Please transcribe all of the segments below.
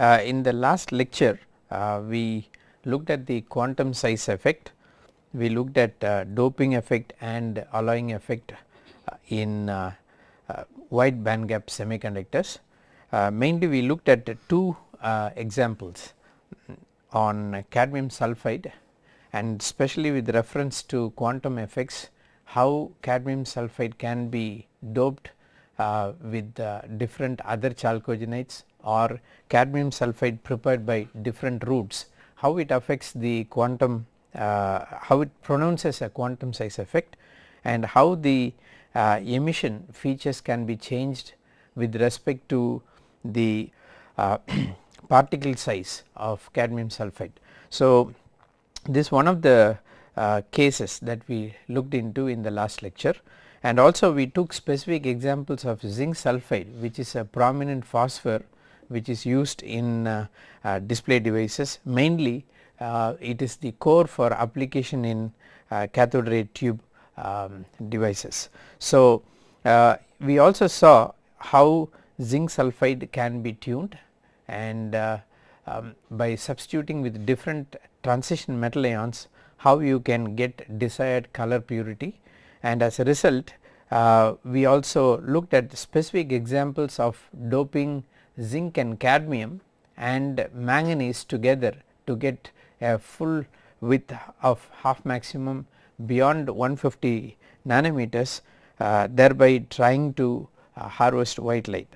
Uh, in the last lecture uh, we looked at the quantum size effect, we looked at uh, doping effect and alloying effect uh, in uh, uh, wide band gap semiconductors. mainly we looked at two examples on cadmium sulphide and especially with reference to quantum effects how cadmium sulphide can be doped with different other chalcogenides or cadmium sulphide prepared by different routes, how it affects the quantum, uh, how it pronounces a quantum size effect and how the uh, emission features can be changed with respect to the uh, particle size of cadmium sulphide. So, this one of the uh, cases that we looked into in the last lecture and also we took specific examples of zinc sulphide which is a prominent phosphor which is used in uh, uh, display devices mainly uh, it is the core for application in cathode ray tube um, devices. So, we also saw how zinc sulphide can be tuned and um, by substituting with different transition metal ions how you can get desired color purity and as a result uh, we also looked at specific examples of doping zinc and cadmium and manganese together to get a full width of half maximum beyond 150 nanometers uh, thereby trying to uh, harvest white light.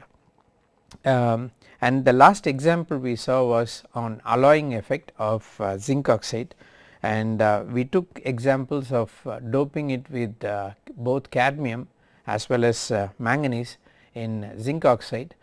Um, and the last example we saw was on alloying effect of uh, zinc oxide and uh, we took examples of uh, doping it with uh, both cadmium as well as manganese in zinc oxide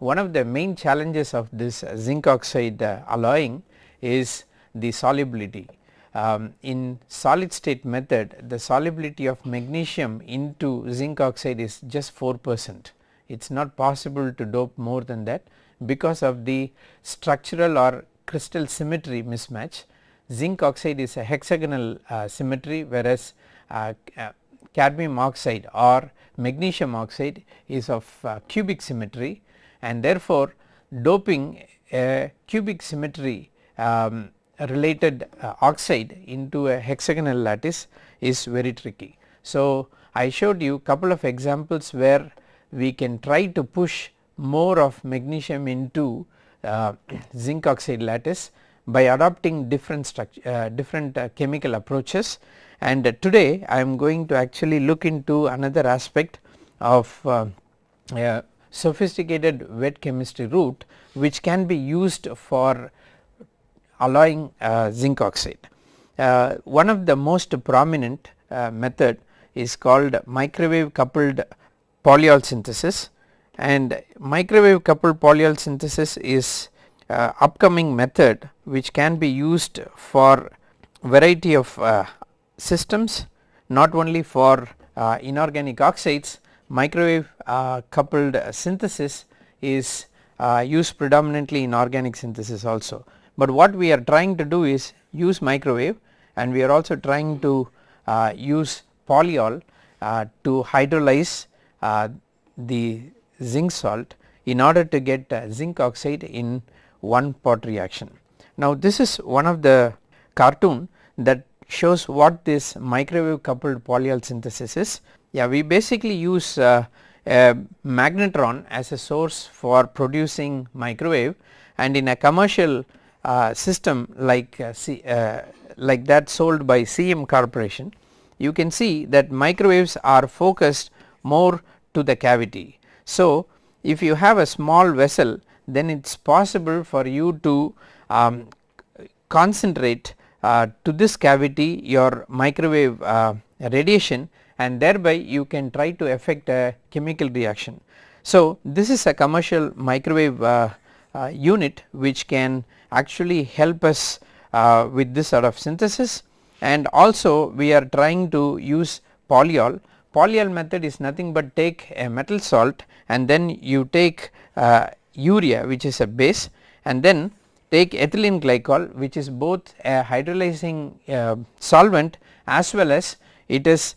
one of the main challenges of this zinc oxide uh, alloying is the solubility. Um, in solid state method the solubility of magnesium into zinc oxide is just 4 percent. It is not possible to dope more than that because of the structural or crystal symmetry mismatch. Zinc oxide is a hexagonal uh, symmetry whereas uh, uh, cadmium oxide or magnesium oxide is of uh, cubic symmetry and therefore, doping a cubic symmetry um, related uh, oxide into a hexagonal lattice is very tricky. So, I showed you couple of examples where we can try to push more of magnesium into uh, zinc oxide lattice by adopting different structure uh, different uh, chemical approaches and today I am going to actually look into another aspect of uh, sophisticated wet chemistry route which can be used for alloying uh, zinc oxide. Uh, one of the most prominent uh, method is called microwave coupled polyol synthesis and microwave coupled polyol synthesis is uh, upcoming method which can be used for variety of uh, systems not only for uh, inorganic oxides microwave uh, coupled synthesis is uh, used predominantly in organic synthesis also. But what we are trying to do is use microwave and we are also trying to uh, use polyol uh, to hydrolyze uh, the zinc salt in order to get uh, zinc oxide in one pot reaction. Now this is one of the cartoon that shows what this microwave coupled polyol synthesis is yeah, we basically use uh, a magnetron as a source for producing microwave and in a commercial uh, system like uh, C, uh, like that sold by CEM corporation you can see that microwaves are focused more to the cavity. So, if you have a small vessel then it is possible for you to um, concentrate uh, to this cavity your microwave uh, radiation and thereby you can try to affect a chemical reaction. So, this is a commercial microwave uh, uh, unit which can actually help us uh, with this sort of synthesis and also we are trying to use polyol. Polyol method is nothing but take a metal salt and then you take uh, urea which is a base and then take ethylene glycol which is both a hydrolyzing uh, solvent as well as it is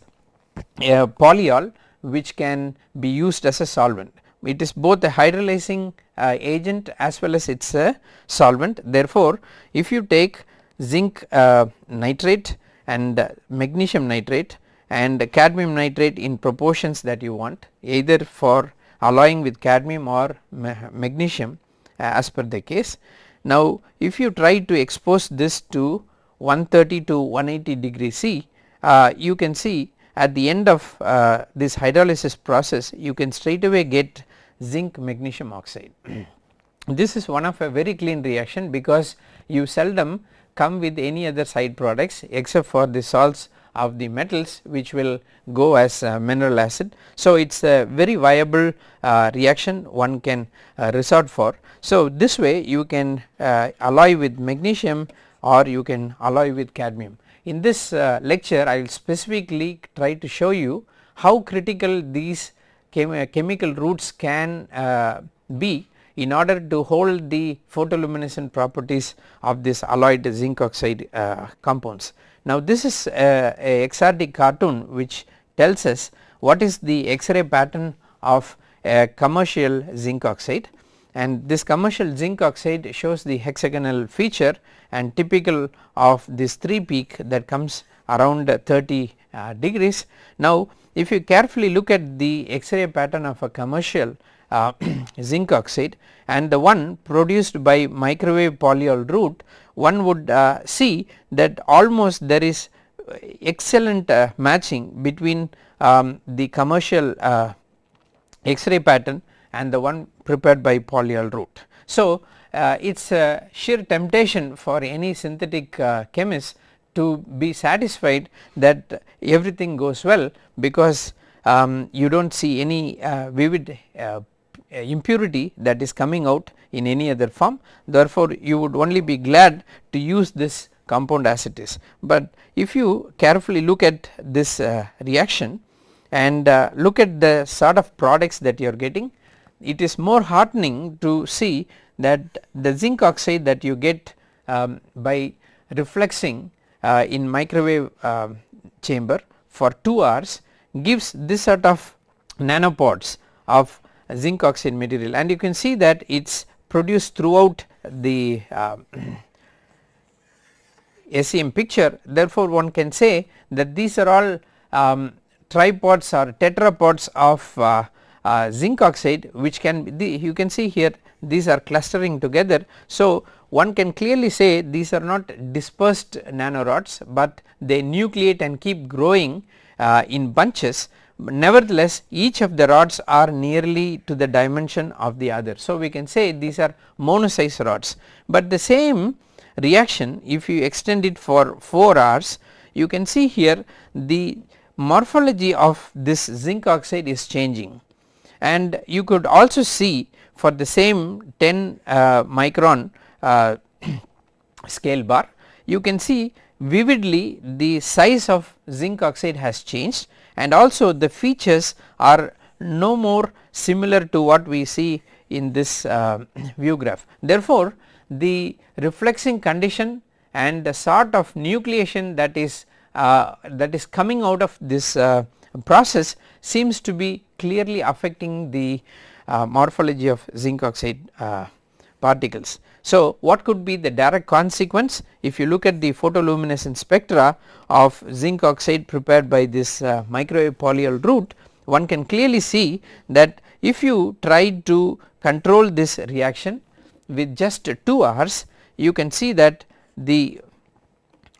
a polyol which can be used as a solvent. it is both a hydrolyzing uh, agent as well as it is a solvent. Therefore, if you take zinc uh, nitrate and uh, magnesium nitrate and cadmium nitrate in proportions that you want either for alloying with cadmium or ma magnesium uh, as per the case. Now if you try to expose this to 130 to 180 degree C uh, you can see at the end of uh, this hydrolysis process you can straight away get zinc magnesium oxide. this is one of a very clean reaction because you seldom come with any other side products except for the salts of the metals which will go as uh, mineral acid. So, it is a very viable uh, reaction one can uh, resort for. So, this way you can uh, alloy with magnesium or you can alloy with cadmium. In this uh, lecture I will specifically try to show you how critical these chem chemical routes can uh, be in order to hold the photoluminescent properties of this alloyed zinc oxide uh, compounds. Now this is a, a XRD cartoon which tells us what is the X-ray pattern of a commercial zinc oxide and this commercial zinc oxide shows the hexagonal feature and typical of this 3 peak that comes around 30 uh, degrees. Now if you carefully look at the X-ray pattern of a commercial uh, zinc oxide and the one produced by microwave polyol route one would uh, see that almost there is excellent uh, matching between um, the commercial uh, X-ray pattern and the one prepared by polyol route. So, uh, it is a sheer temptation for any synthetic uh, chemist to be satisfied that everything goes well because um, you do not see any uh, vivid uh, impurity that is coming out in any other form therefore, you would only be glad to use this compound as it is. But if you carefully look at this uh, reaction and uh, look at the sort of products that you are getting it is more heartening to see that the zinc oxide that you get um, by refluxing uh, in microwave uh, chamber for 2 hours gives this sort of nanopods of zinc oxide material. And you can see that it is produced throughout the uh, SEM picture. Therefore one can say that these are all um, tripods or tetrapods of uh, zinc oxide which can be you can see here these are clustering together. So, one can clearly say these are not dispersed nanorods, but they nucleate and keep growing uh, in bunches nevertheless each of the rods are nearly to the dimension of the other. So, we can say these are monosize rods, but the same reaction if you extend it for 4 hours you can see here the morphology of this zinc oxide is changing and you could also see for the same 10 uh, micron uh, scale bar you can see vividly the size of zinc oxide has changed and also the features are no more similar to what we see in this uh, view graph. Therefore, the refluxing condition and the sort of nucleation that is uh, that is coming out of this uh, process seems to be clearly affecting the uh, morphology of zinc oxide uh, particles. So, what could be the direct consequence if you look at the photoluminescent spectra of zinc oxide prepared by this uh, microwave polyol route one can clearly see that if you try to control this reaction with just 2 hours you can see that the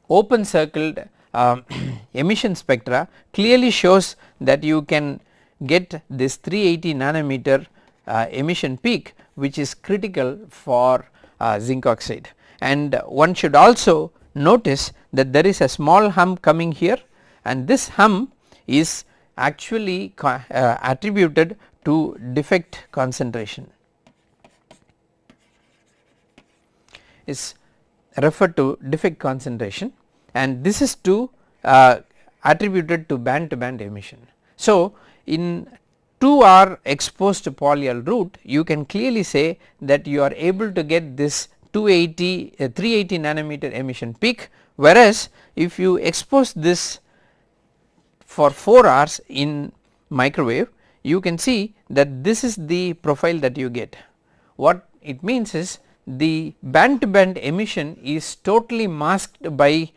open circled uh, emission spectra clearly shows that you can get this 380 nanometer uh, emission peak which is critical for uh, zinc oxide. And one should also notice that there is a small hump coming here and this hump is actually uh, attributed to defect concentration. Is referred to defect concentration and this is to uh, attributed to band to band emission. So, in 2 hour exposed to polyol route you can clearly say that you are able to get this 280 uh, 380 nanometer emission peak whereas if you expose this for 4 hours in microwave you can see that this is the profile that you get. What it means is the band to band emission is totally masked by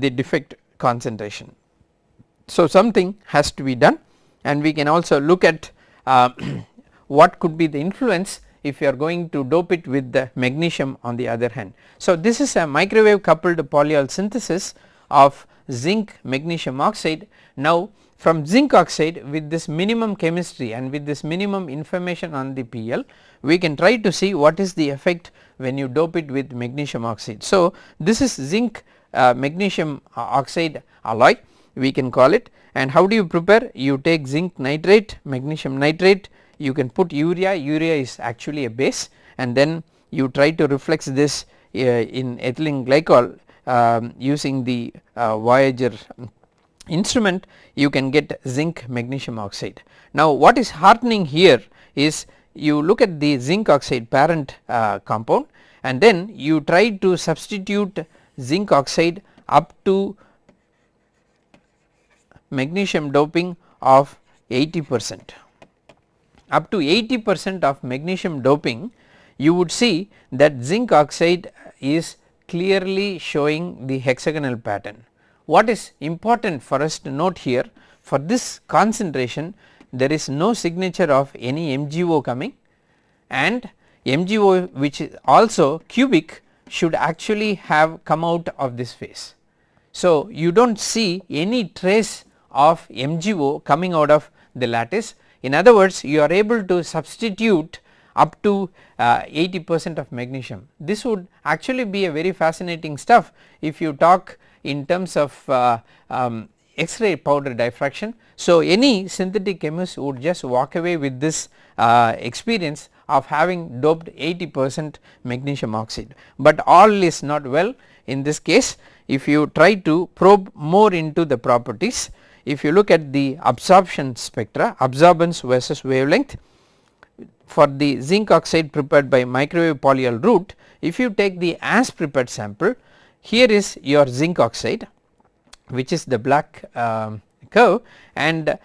the defect concentration. So, something has to be done and we can also look at uh, what could be the influence if you are going to dope it with the magnesium on the other hand. So, this is a microwave coupled polyol synthesis of zinc magnesium oxide. Now, from zinc oxide with this minimum chemistry and with this minimum information on the PL we can try to see what is the effect when you dope it with magnesium oxide. So, this is zinc magnesium oxide alloy we can call it. And how do you prepare? You take zinc nitrate magnesium nitrate. You can put urea. Urea is actually a base. And then you try to reflux this uh, in ethylene glycol um, using the uh, Voyager instrument. You can get zinc magnesium oxide. Now what is heartening here is you look at the zinc oxide parent uh, compound. And then you try to substitute zinc oxide up to magnesium doping of 80 percent. Up to 80 percent of magnesium doping you would see that zinc oxide is clearly showing the hexagonal pattern. What is important for us to note here for this concentration there is no signature of any MgO coming and MgO which is also cubic should actually have come out of this phase. So, you do not see any trace of MgO coming out of the lattice in other words you are able to substitute up to uh, 80 percent of magnesium. This would actually be a very fascinating stuff if you talk in terms of uh, um, X-ray powder diffraction. So, any synthetic chemist would just walk away with this uh, experience of having doped 80 percent magnesium oxide, but all is not well in this case if you try to probe more into the properties. If you look at the absorption spectra absorbance versus wavelength for the zinc oxide prepared by microwave polyol route if you take the as prepared sample here is your zinc oxide which is the black um, curve and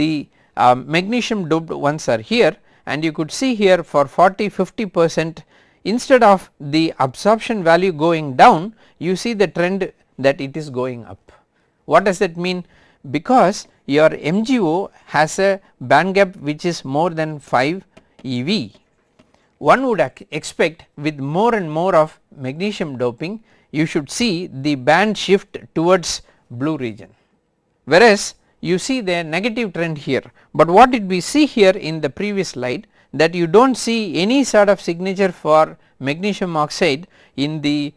the um, magnesium doped ones are here and you could see here for 40 50 percent instead of the absorption value going down you see the trend that it is going up. What does that mean? Because your MgO has a band gap which is more than 5 EV. One would expect with more and more of magnesium doping you should see the band shift towards blue region whereas you see the negative trend here, but what did we see here in the previous slide? That you do not see any sort of signature for magnesium oxide in the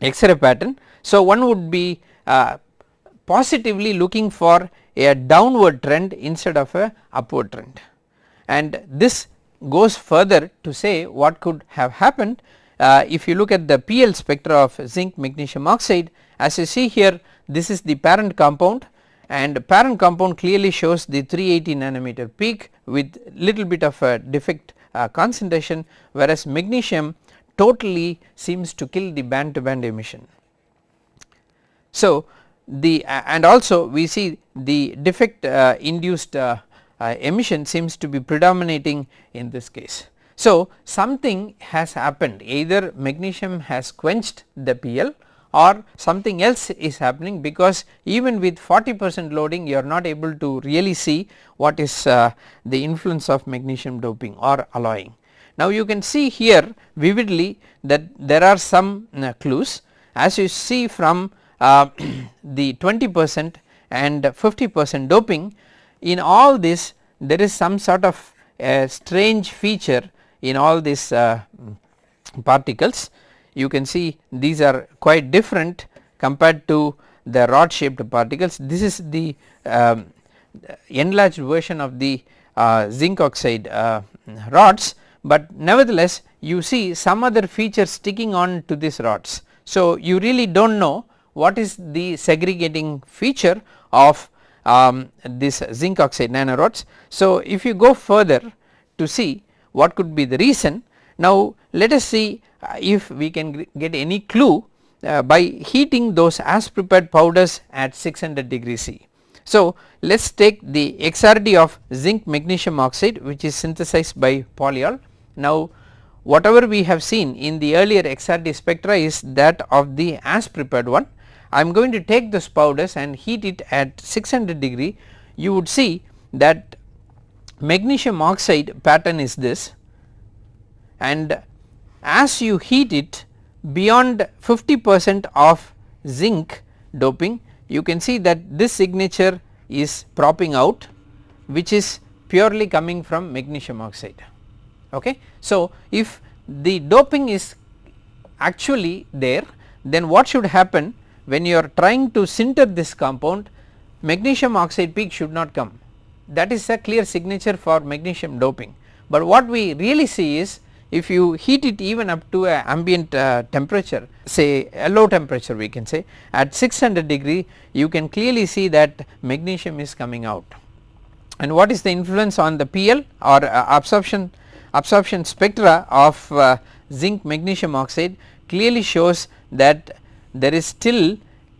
X-ray pattern. So, one would be uh, positively looking for a downward trend instead of a upward trend. And this goes further to say what could have happened uh, if you look at the PL spectra of zinc magnesium oxide. As you see here this is the parent compound and parent compound clearly shows the 380 nanometer peak with little bit of a defect uh, concentration whereas magnesium totally seems to kill the band to band emission. So, the uh, and also we see the defect uh, induced uh, uh, emission seems to be predominating in this case. So, something has happened either magnesium has quenched the PL or something else is happening because even with 40 percent loading you are not able to really see what is uh, the influence of magnesium doping or alloying. Now you can see here vividly that there are some uh, clues as you see from uh, the 20 percent and 50 percent doping in all this there is some sort of a strange feature in all these uh, particles you can see these are quite different compared to the rod shaped particles this is the um, enlarged version of the uh, zinc oxide uh, rods but nevertheless you see some other features sticking on to these rods. So, you really do not know what is the segregating feature of um, this zinc oxide nanorods. So, if you go further to see what could be the reason now let us see if we can get any clue uh, by heating those as prepared powders at 600 degree C. So, let us take the XRD of zinc magnesium oxide which is synthesized by polyol. Now, whatever we have seen in the earlier XRD spectra is that of the as prepared one. I am going to take those powders and heat it at 600 degree you would see that magnesium oxide pattern is this and as you heat it beyond 50 percent of zinc doping you can see that this signature is propping out which is purely coming from magnesium oxide. Okay. So, if the doping is actually there then what should happen when you are trying to sinter this compound magnesium oxide peak should not come that is a clear signature for magnesium doping. But what we really see is if you heat it even up to a ambient uh, temperature say a low temperature we can say at 600 degree you can clearly see that magnesium is coming out. And what is the influence on the PL or uh, absorption absorption spectra of uh, zinc magnesium oxide clearly shows that there is still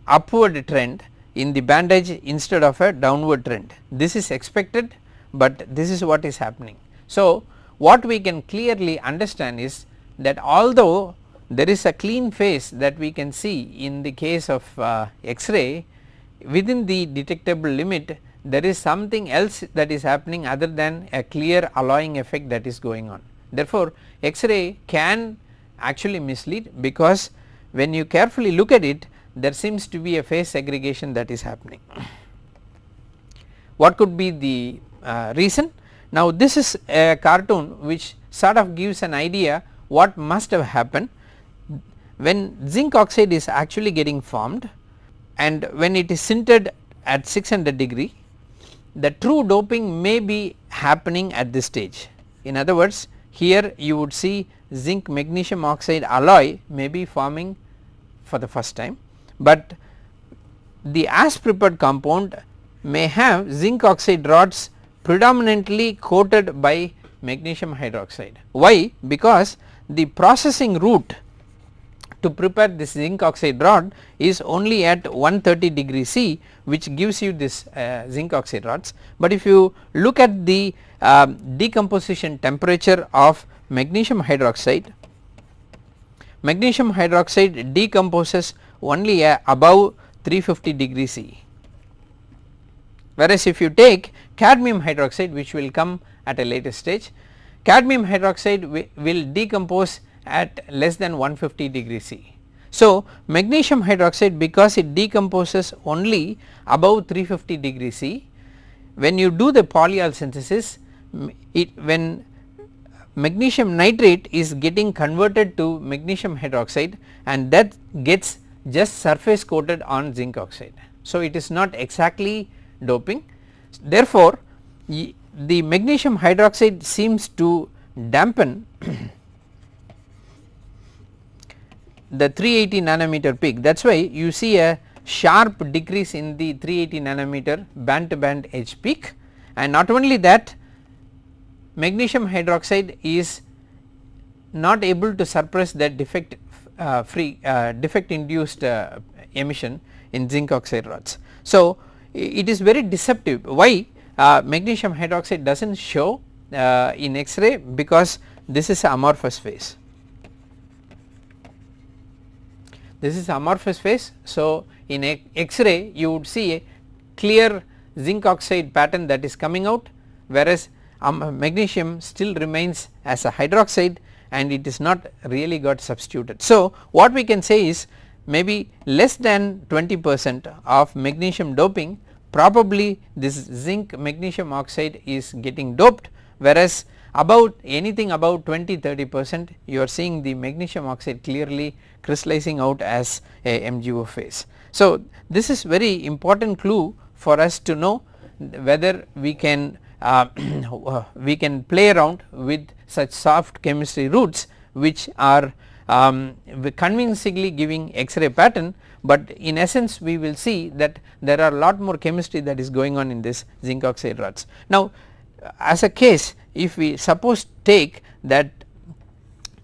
upward trend in the band edge instead of a downward trend. This is expected, but this is what is happening. So, what we can clearly understand is that although there is a clean phase that we can see in the case of uh, X-ray within the detectable limit there is something else that is happening other than a clear alloying effect that is going on. Therefore, X-ray can actually mislead because when you carefully look at it there seems to be a phase segregation that is happening. What could be the uh, reason? Now this is a cartoon which sort of gives an idea what must have happened when zinc oxide is actually getting formed and when it is sintered at 600 degree the true doping may be happening at this stage. In other words here you would see zinc magnesium oxide alloy may be forming for the first time but the as prepared compound may have zinc oxide rods predominantly coated by magnesium hydroxide. Why? Because the processing route to prepare this zinc oxide rod is only at 130 degree C which gives you this uh, zinc oxide rods. But if you look at the uh, decomposition temperature of magnesium hydroxide, magnesium hydroxide decomposes only uh, above 350 degree C. Whereas if you take cadmium hydroxide which will come at a later stage, cadmium hydroxide will decompose at less than 150 degree C. So, magnesium hydroxide because it decomposes only above 350 degree C, when you do the polyol synthesis it when magnesium nitrate is getting converted to magnesium hydroxide and that gets just surface coated on zinc oxide. So, it is not exactly doping therefore, the magnesium hydroxide seems to dampen the 380 nanometer peak that is why you see a sharp decrease in the 380 nanometer band to band edge peak and not only that magnesium hydroxide is not able to suppress that defect uh, free uh, defect induced uh, emission in zinc oxide rods. So, it is very deceptive why magnesium hydroxide does not show in X-ray because this is amorphous phase. This is amorphous phase. So, in X-ray you would see a clear zinc oxide pattern that is coming out whereas um, magnesium still remains as a hydroxide and it is not really got substituted. So, what we can say is maybe less than 20 percent of magnesium doping probably this zinc magnesium oxide is getting doped whereas about anything about 20 30 percent you are seeing the magnesium oxide clearly crystallizing out as a MgO phase. So, this is very important clue for us to know whether we can uh, we can play around with such soft chemistry routes which are um, convincingly giving X-ray pattern, but in essence we will see that there are a lot more chemistry that is going on in this zinc oxide rods. Now as a case if we suppose take that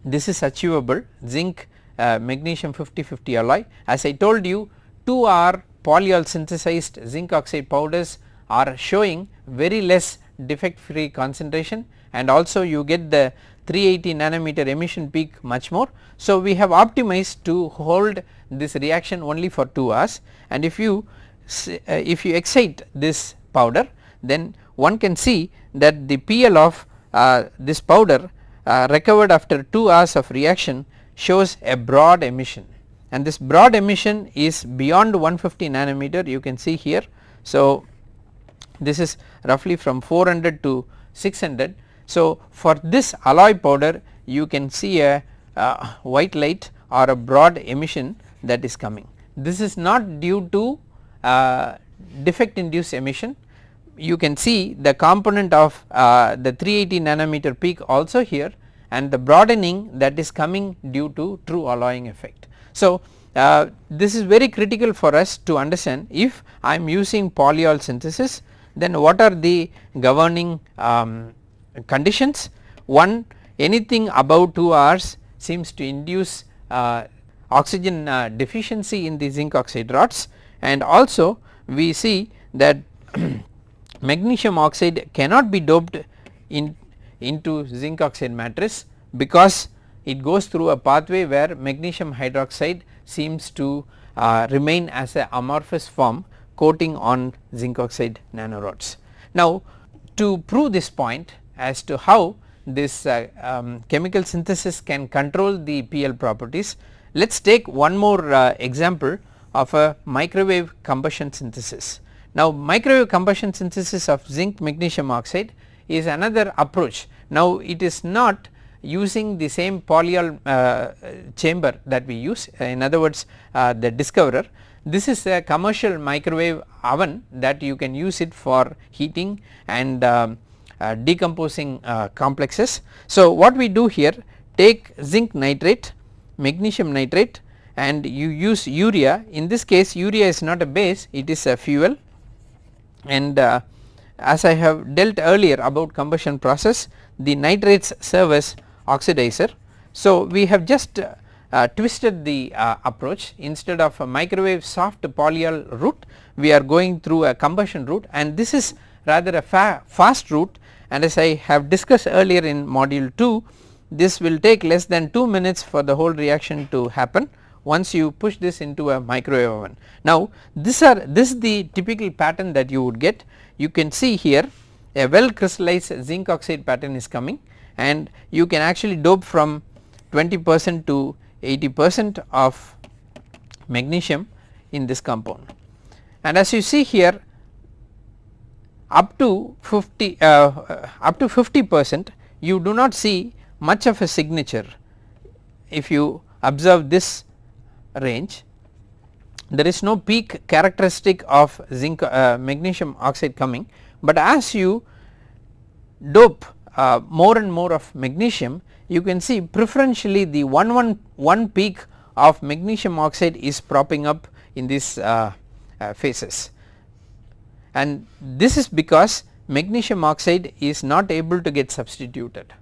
this is achievable zinc uh, magnesium 50 50 alloy as I told you 2 are polyol synthesized zinc oxide powders are showing very less defect free concentration and also you get the 380 nanometer emission peak much more. So, we have optimized to hold this reaction only for 2 hours and if you uh, if you excite this powder then one can see that the PL of uh, this powder uh, recovered after 2 hours of reaction shows a broad emission and this broad emission is beyond 150 nanometer you can see here. So, this is roughly from 400 to 600. So, for this alloy powder you can see a white light or a broad emission that is coming. This is not due to uh, defect induced emission you can see the component of uh, the 380 nanometer peak also here and the broadening that is coming due to true alloying effect. So, uh, this is very critical for us to understand if I am using polyol synthesis then what are the governing um, conditions one anything above 2 hours seems to induce uh, oxygen uh, deficiency in the zinc oxide rods and also we see that magnesium oxide cannot be doped in into zinc oxide matrix because it goes through a pathway where magnesium hydroxide seems to uh, remain as a amorphous form coating on zinc oxide nanorods. Now to prove this point as to how this uh, um, chemical synthesis can control the PL properties let us take one more uh, example of a microwave combustion synthesis. Now microwave combustion synthesis of zinc magnesium oxide is another approach. Now it is not using the same polyol uh, chamber that we use in other words uh, the discoverer. This is a commercial microwave oven that you can use it for heating and um, decomposing uh, complexes. So what we do here take zinc nitrate, magnesium nitrate and you use urea. In this case urea is not a base it is a fuel. And uh, as I have dealt earlier about combustion process the nitrates serve as oxidizer. So, we have just uh, uh, twisted the uh, approach. Instead of a microwave soft polyol route we are going through a combustion route. And this is rather a fa fast route and as I have discussed earlier in module 2 this will take less than 2 minutes for the whole reaction to happen once you push this into a microwave oven. Now this are this is the typical pattern that you would get you can see here a well crystallized zinc oxide pattern is coming and you can actually dope from 20 percent to 80 percent of magnesium in this compound. And as you see here up to 50 uh, up to 50 percent you do not see much of a signature. If you observe this range there is no peak characteristic of zinc uh, magnesium oxide coming but as you dope uh, more and more of magnesium you can see preferentially the 111 peak of magnesium oxide is propping up in these uh, uh, phases and this is because magnesium oxide is not able to get substituted.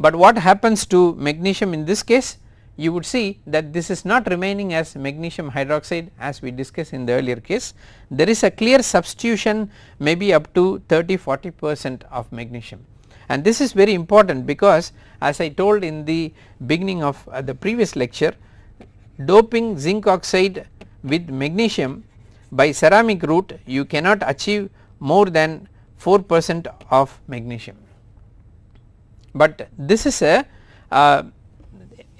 But what happens to magnesium in this case? You would see that this is not remaining as magnesium hydroxide as we discussed in the earlier case. There is a clear substitution maybe up to 30 40 percent of magnesium. And this is very important because as I told in the beginning of uh, the previous lecture doping zinc oxide with magnesium by ceramic route you cannot achieve more than 4 percent of magnesium. But this is a uh,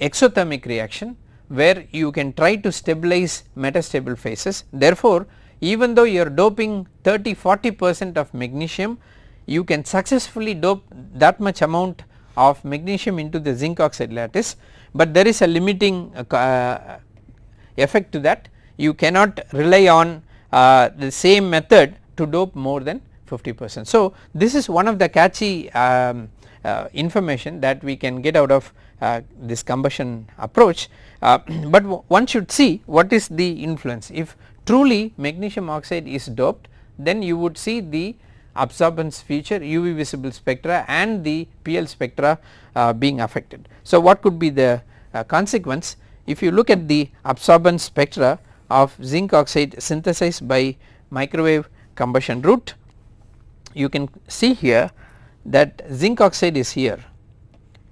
exothermic reaction where you can try to stabilize metastable phases. Therefore, even though you are doping 30 40 percent of magnesium you can successfully dope that much amount of magnesium into the zinc oxide lattice, but there is a limiting uh, uh, effect to that you cannot rely on uh, the same method to dope more than 50 percent. So, this is one of the catchy um, uh, information that we can get out of uh, this combustion approach, uh, but one should see what is the influence if truly magnesium oxide is doped then you would see the absorbance feature UV visible spectra and the PL spectra uh, being affected. So, what could be the uh, consequence if you look at the absorbance spectra of zinc oxide synthesized by microwave combustion route. You can see here that zinc oxide is here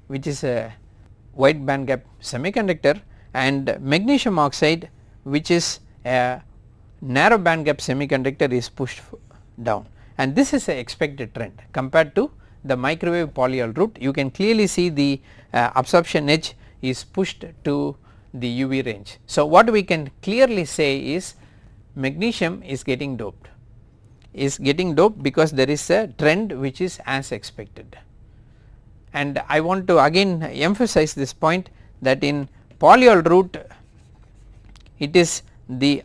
which is a wide band gap semiconductor and magnesium oxide which is a narrow band gap semiconductor is pushed down and this is a expected trend compared to the microwave polyol route you can clearly see the uh, absorption edge is pushed to the UV range. So, what we can clearly say is magnesium is getting doped is getting doped because there is a trend which is as expected. And I want to again emphasize this point that in polyol route it is the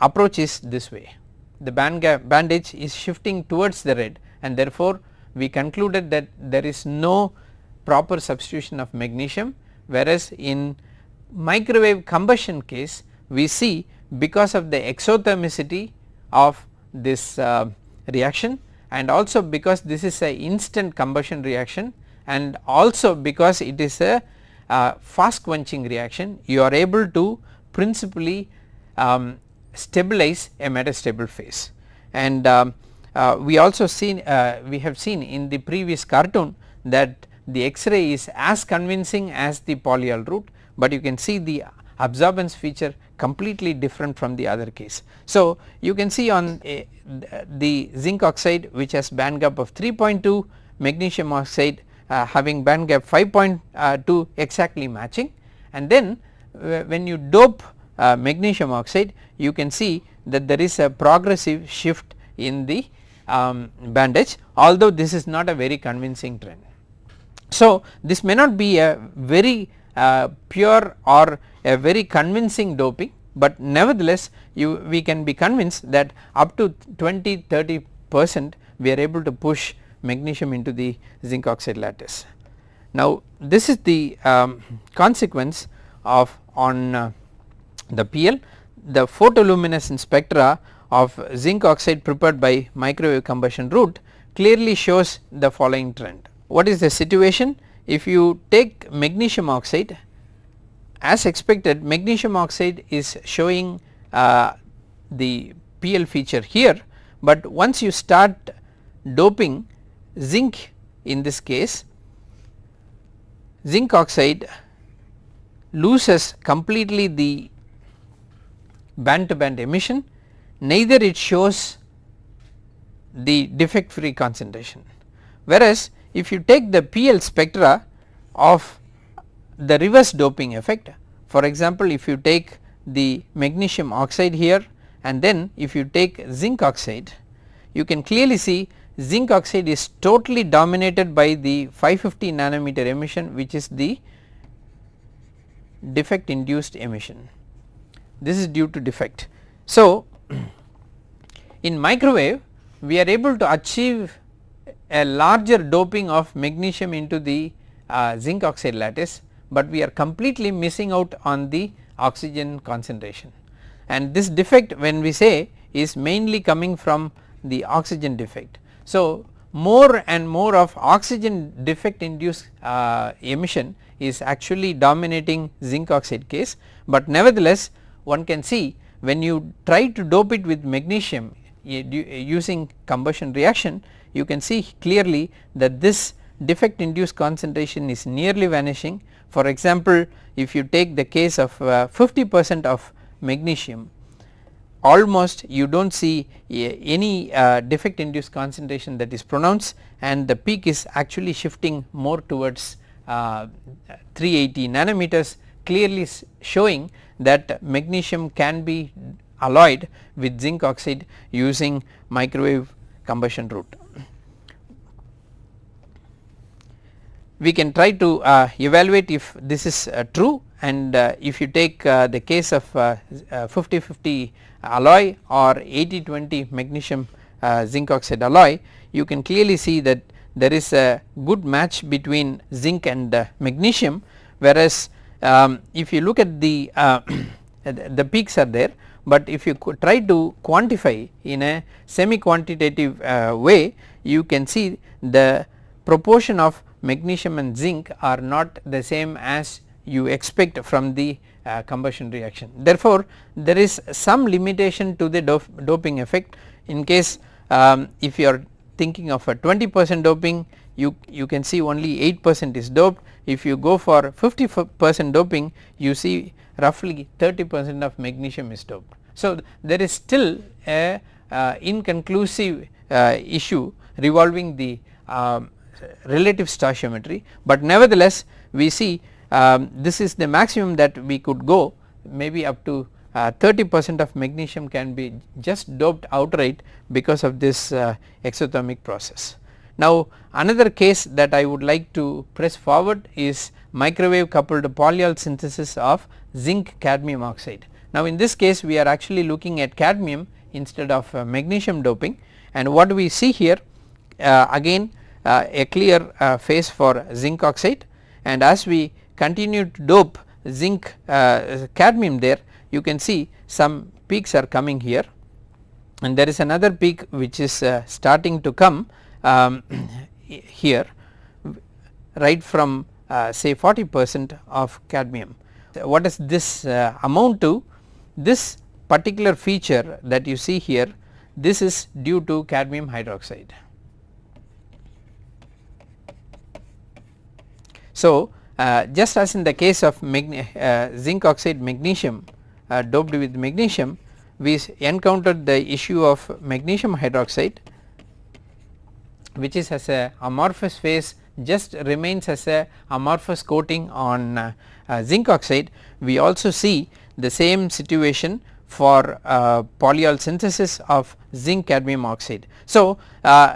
approach is this way the band gap band edge is shifting towards the red and therefore we concluded that there is no proper substitution of magnesium whereas in microwave combustion case we see because of the exothermicity of this uh, reaction and also because this is a instant combustion reaction and also because it is a uh, fast quenching reaction you are able to principally um, stabilize a metastable phase. And um, uh, we also seen uh, we have seen in the previous cartoon that the X-ray is as convincing as the polyol route, but you can see the absorbance feature completely different from the other case. So, you can see on a, the zinc oxide which has band gap of 3.2 magnesium oxide uh, having band gap 5.2 exactly matching and then uh, when you dope uh, magnesium oxide you can see that there is a progressive shift in the um, band edge although this is not a very convincing trend. So, this may not be a very uh, pure or a very convincing doping, but nevertheless you we can be convinced that up to 20 30 percent we are able to push magnesium into the zinc oxide lattice. Now this is the um, consequence of on uh, the PL the photoluminescence spectra of zinc oxide prepared by microwave combustion route clearly shows the following trend. What is the situation? If you take magnesium oxide as expected magnesium oxide is showing uh, the PL feature here, but once you start doping zinc in this case zinc oxide loses completely the band to band emission neither it shows the defect free concentration. Whereas, if you take the PL spectra of the reverse doping effect for example, if you take the magnesium oxide here and then if you take zinc oxide you can clearly see zinc oxide is totally dominated by the 550 nanometer emission which is the defect induced emission this is due to defect. So, in microwave we are able to achieve a larger doping of magnesium into the uh, zinc oxide lattice, but we are completely missing out on the oxygen concentration and this defect when we say is mainly coming from the oxygen defect. So, more and more of oxygen defect induced uh, emission is actually dominating zinc oxide case, but nevertheless one can see when you try to dope it with magnesium using combustion reaction you can see clearly that this defect induced concentration is nearly vanishing. For example, if you take the case of uh, 50 percent of magnesium almost you do not see any uh, defect induced concentration that is pronounced and the peak is actually shifting more towards uh, 380 nanometers clearly showing that magnesium can be alloyed with zinc oxide using microwave combustion route. We can try to uh, evaluate if this is uh, true and uh, if you take uh, the case of 50-50 uh, alloy or 80-20 magnesium zinc oxide alloy you can clearly see that there is a good match between zinc and magnesium. Whereas um, if you look at the the peaks are there but if you try to quantify in a semi quantitative uh, way you can see the proportion of magnesium and zinc are not the same as you expect from the uh, combustion reaction. Therefore, there is some limitation to the doping effect in case um, if you are thinking of a 20 percent doping you, you can see only 8 percent is doped if you go for 50 percent doping you see roughly 30 percent of magnesium is doped. So, there is still a uh, inconclusive uh, issue revolving the um, relative stoichiometry, but nevertheless we see um, this is the maximum that we could go maybe up to uh, 30 percent of magnesium can be just doped outright because of this uh, exothermic process. Now another case that I would like to press forward is microwave coupled polyol synthesis of zinc cadmium oxide. Now in this case we are actually looking at cadmium instead of uh, magnesium doping and what we see here uh, again a clear uh, phase for zinc oxide and as we continue to dope zinc uh, cadmium there you can see some peaks are coming here and there is another peak which is uh, starting to come um, here right from uh, say 40 percent of cadmium. What does this uh, amount to? This particular feature that you see here this is due to cadmium hydroxide. So, uh, just as in the case of uh, zinc oxide magnesium uh, doped with magnesium we encountered the issue of magnesium hydroxide which is as a amorphous phase just remains as a amorphous coating on uh, uh, zinc oxide we also see the same situation for uh, polyol synthesis of zinc cadmium oxide. So,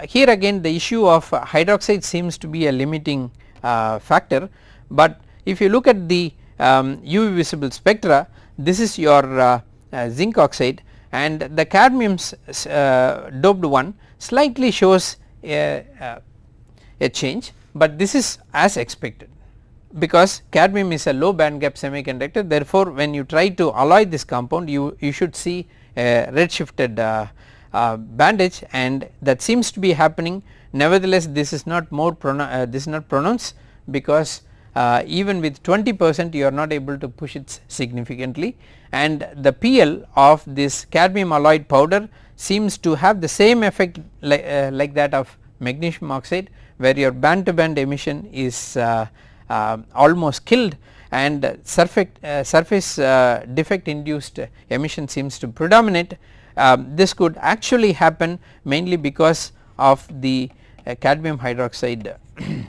here again the issue of hydroxide seems to be a limiting factor. But if you look at the um, UV visible spectra this is your uh, uh, zinc oxide and the cadmium's uh, doped one slightly shows a, uh, a change but this is as expected because cadmium is a low band gap semiconductor. Therefore when you try to alloy this compound you, you should see a red shifted uh, uh, band edge and that seems to be happening nevertheless this is not more this is not pronounced because uh, even with 20 percent you are not able to push it significantly and the PL of this cadmium alloyed powder seems to have the same effect like, uh, like that of magnesium oxide where your band to band emission is uh, uh almost killed and surface, uh, surface uh, defect induced emission seems to predominate. Um, this could actually happen mainly because of the cadmium hydroxide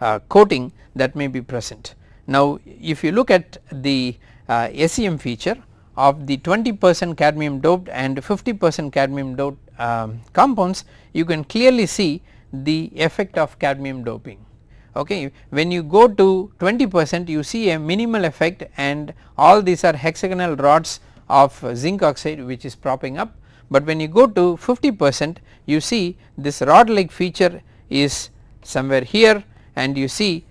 uh, coating that may be present. Now if you look at the uh, SEM feature of the 20 percent cadmium doped and 50 percent cadmium doped um, compounds you can clearly see the effect of cadmium doping. Okay? When you go to 20 percent you see a minimal effect and all these are hexagonal rods of zinc oxide which is propping up but when you go to 50 percent you see this rod like feature is somewhere here and you see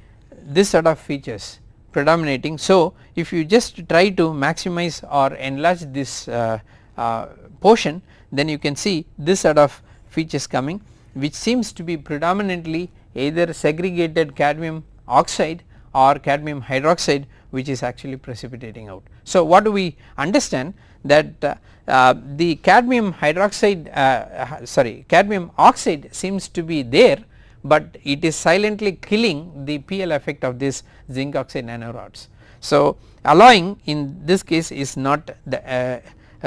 this sort of features predominating. So, if you just try to maximize or enlarge this uh, uh, portion then you can see this sort of features coming which seems to be predominantly either segregated cadmium oxide or cadmium hydroxide which is actually precipitating out. So, what do we understand that uh, uh, the cadmium hydroxide uh, sorry cadmium oxide seems to be there but it is silently killing the PL effect of this zinc oxide nanorods. So, alloying in this case is not the, uh,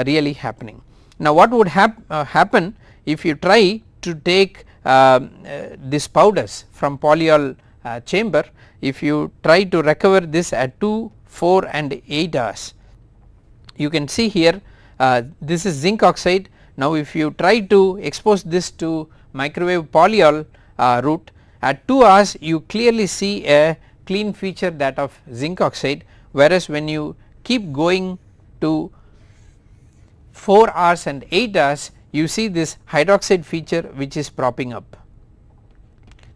really happening. Now what would hap uh, happen if you try to take um, uh, this powders from polyol uh, chamber if you try to recover this at 2, 4 and 8 hours you can see here uh, this is zinc oxide now if you try to expose this to microwave polyol uh, route at 2 hours you clearly see a clean feature that of zinc oxide whereas when you keep going to 4 hours and 8 hours you see this hydroxide feature which is propping up.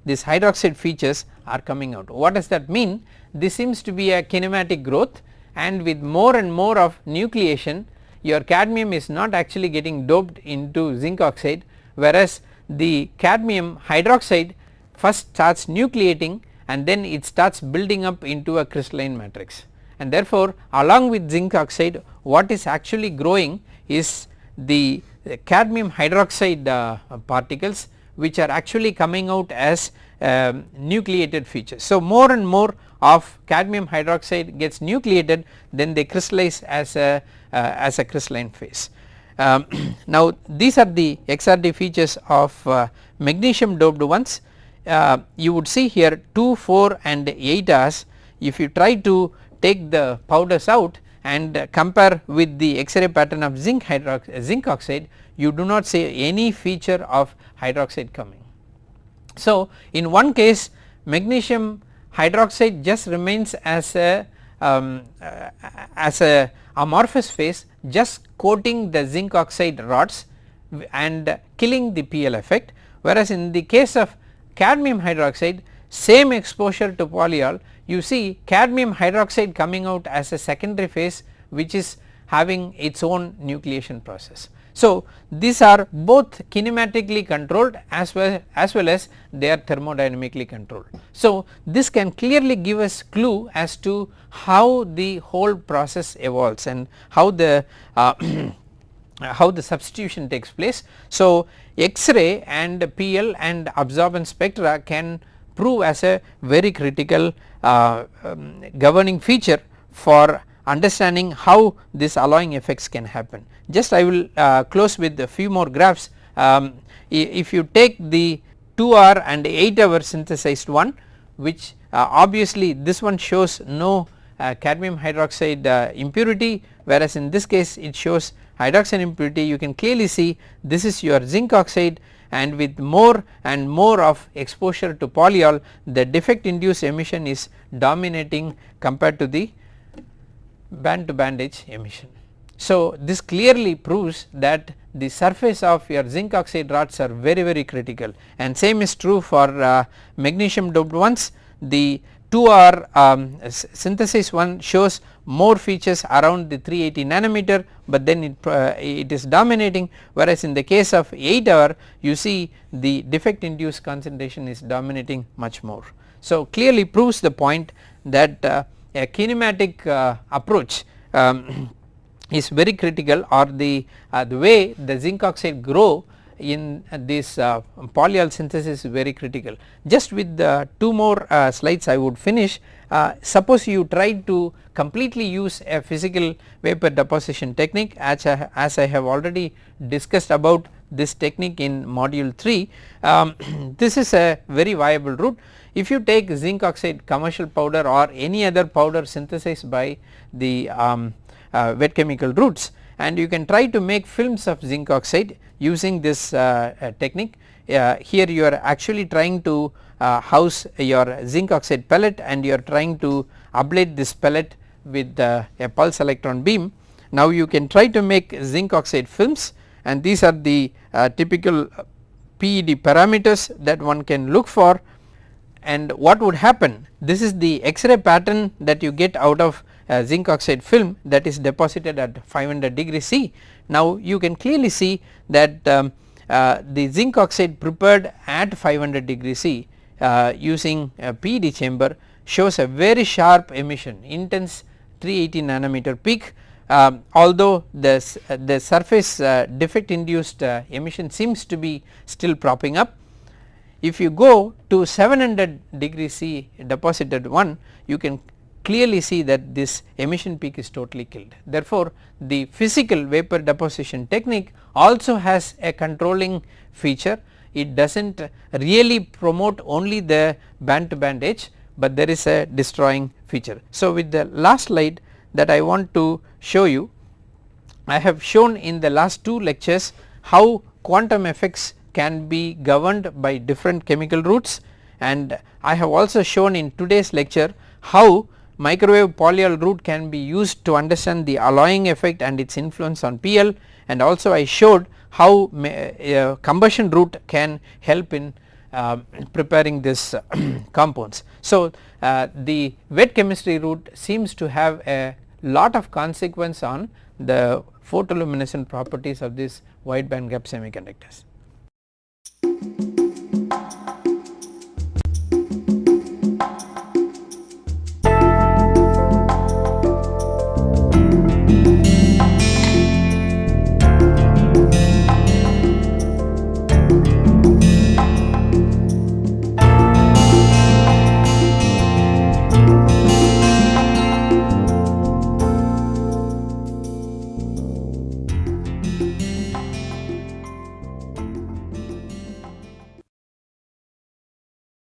These hydroxide features are coming out. What does that mean? This seems to be a kinematic growth and with more and more of nucleation your cadmium is not actually getting doped into zinc oxide whereas the cadmium hydroxide first starts nucleating and then it starts building up into a crystalline matrix and therefore, along with zinc oxide what is actually growing is the cadmium hydroxide uh, particles which are actually coming out as um, nucleated features. So, more and more of cadmium hydroxide gets nucleated then they crystallize as a as a crystalline phase. Um, now these are the XRD features of uh, magnesium doped ones uh, you would see here 2, 4 and 8 hours if you try to take the powders out and compare with the X-ray pattern of zinc zinc oxide you do not see any feature of hydroxide coming. So in one case magnesium hydroxide just remains as a um, uh, as a amorphous phase just coating the zinc oxide rods and killing the PL effect whereas in the case of cadmium hydroxide same exposure to polyol you see cadmium hydroxide coming out as a secondary phase which is having its own nucleation process. So these are both kinematically controlled as well as well as they are thermodynamically controlled. So this can clearly give us clue as to how the whole process evolves and how the uh, how the substitution takes place. So X-ray and PL and absorbance spectra can prove as a very critical uh, um, governing feature for understanding how this alloying effects can happen. Just I will uh, close with a few more graphs um, if you take the 2 hour and 8 hour synthesized one which uh, obviously this one shows no uh, cadmium hydroxide uh, impurity whereas in this case it shows hydroxide impurity you can clearly see this is your zinc oxide and with more and more of exposure to polyol the defect induced emission is dominating compared to the band to band edge emission. So this clearly proves that the surface of your zinc oxide rods are very very critical and same is true for uh, magnesium doped ones the 2 hour um, synthesis one shows more features around the 380 nanometer but then it, uh, it is dominating whereas in the case of 8 hour you see the defect induced concentration is dominating much more. So clearly proves the point that uh, a kinematic uh, approach um, is very critical or the, uh, the way the zinc oxide grow in this uh, polyol synthesis is very critical. Just with the two more uh, slides I would finish uh, suppose you try to completely use a physical vapor deposition technique as I, as I have already discussed about this technique in module 3 um, this is a very viable route if you take zinc oxide commercial powder or any other powder synthesized by the um, uh, wet chemical routes and you can try to make films of zinc oxide using this uh, uh, technique uh, here you are actually trying to uh, house your zinc oxide pellet and you are trying to ablate this pellet with a pulse electron beam. Now you can try to make zinc oxide films and these are the typical PED parameters that one can look for and what would happen this is the X-ray pattern that you get out of zinc oxide film that is deposited at 500 degree C. Now you can clearly see that um, uh, the zinc oxide prepared at 500 degree C uh, using a PED chamber shows a very sharp emission intense 380 nanometer peak um, although the, the surface uh, defect induced uh, emission seems to be still propping up if you go to 700 degree C deposited one you can clearly see that this emission peak is totally killed. Therefore, the physical vapor deposition technique also has a controlling feature it does not really promote only the band to band edge, but there is a destroying feature. So, with the last slide that I want to show you. I have shown in the last two lectures how quantum effects can be governed by different chemical routes and I have also shown in today's lecture how microwave polyol route can be used to understand the alloying effect and its influence on PL and also I showed how uh, combustion route can help in uh, preparing this compounds. So uh, the wet chemistry route seems to have a lot of consequence on the photoluminescent properties of these wide band gap semiconductors.